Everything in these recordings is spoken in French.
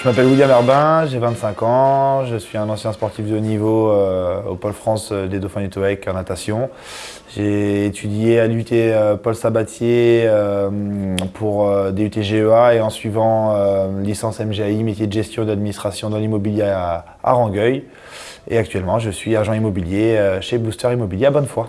Je m'appelle William Herbin, j'ai 25 ans, je suis un ancien sportif de haut niveau euh, au Pôle France euh, des Dauphins du Toec en natation. J'ai étudié à l'UT euh, Paul Sabatier pour DUT GEA et en suivant licence MGI, métier de gestion et d'administration dans l'immobilier à, à Rangueil. Et actuellement, je suis agent immobilier chez Booster Immobilier à Bonnefoy.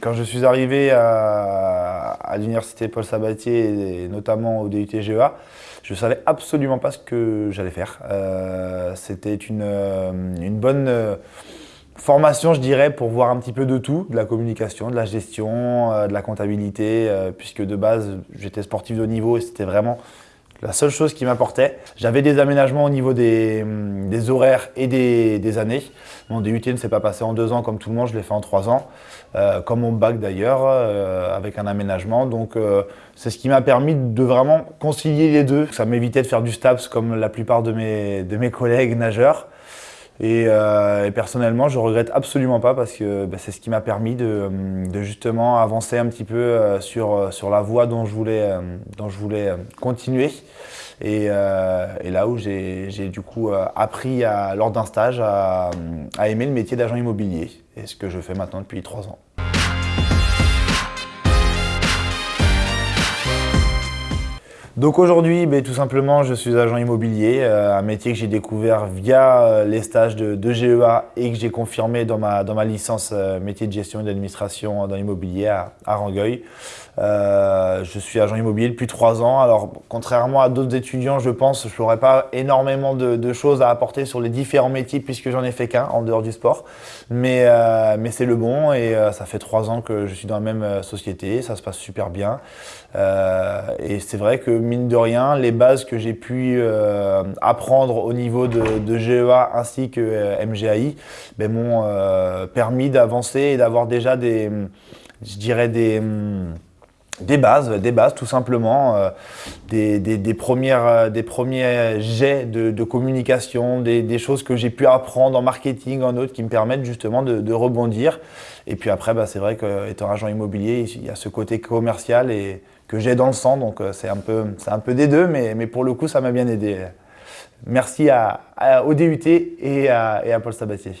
Quand je suis arrivé à, l'université Paul Sabatier et notamment au DUT GEA, je ne savais absolument pas ce que j'allais faire. Euh, c'était une, euh, bonne euh, formation, je dirais, pour voir un petit peu de tout, de la communication, de la gestion, de la comptabilité, puisque de base, j'étais sportif de haut niveau et c'était vraiment la seule chose qui m'apportait. J'avais des aménagements au niveau des, hum, horaires et des, années. Mon DUT ne s'est pas passé en deux ans comme tout le monde, je l'ai fait en trois ans. Euh, comme mon bac d'ailleurs, euh, avec un aménagement. Donc euh, c'est ce qui m'a permis de vraiment concilier les deux. Ça m'évitait de faire du STAPS comme la plupart de mes, de mes collègues nageurs. Et, personnellement, je regrette absolument pas parce que bah, c'est ce qui m'a permis de, de, justement avancer un petit peu sur, sur la voie dont je voulais, dont je voulais continuer. Et, là où j'ai du coup appris lors d'un stage à, à aimer le métier d'agent immobilier, et ce que je fais maintenant depuis trois ans. Donc aujourd'hui, ben, tout simplement, je suis agent immobilier, euh, un métier que j'ai découvert via euh, les stages de, GEA et que j'ai confirmé dans ma, dans ma licence euh, métier de gestion et d'administration dans l'immobilier à, Rangueil. je suis agent immobilier depuis trois ans. Alors, contrairement à d'autres étudiants, je pense que je n'aurai pas énormément de, choses à apporter sur les différents métiers puisque j'en ai fait qu'un en dehors du sport. Mais, mais c'est le bon et ça fait trois ans que je suis dans la même société, ça se passe super bien. et c'est vrai que mine de rien, les bases que j'ai pu euh, apprendre au niveau de, GEA ainsi que euh, MGAI ben, m'ont euh, permis d'avancer et d'avoir déjà des, je dirais des, des bases, des bases tout simplement, des, premières, des premiers jets de, communication, des, choses que j'ai pu apprendre en marketing, en autres, qui me permettent justement de, rebondir. Et puis après, bah, c'est vrai qu'étant agent immobilier, il y a ce côté commercial et que j'ai dans le sang, donc euh, c'est un, peu, un peu des deux, mais, mais pour le coup, ça m'a bien aidé. Merci à, au DUT et à, et à Paul Sabatier.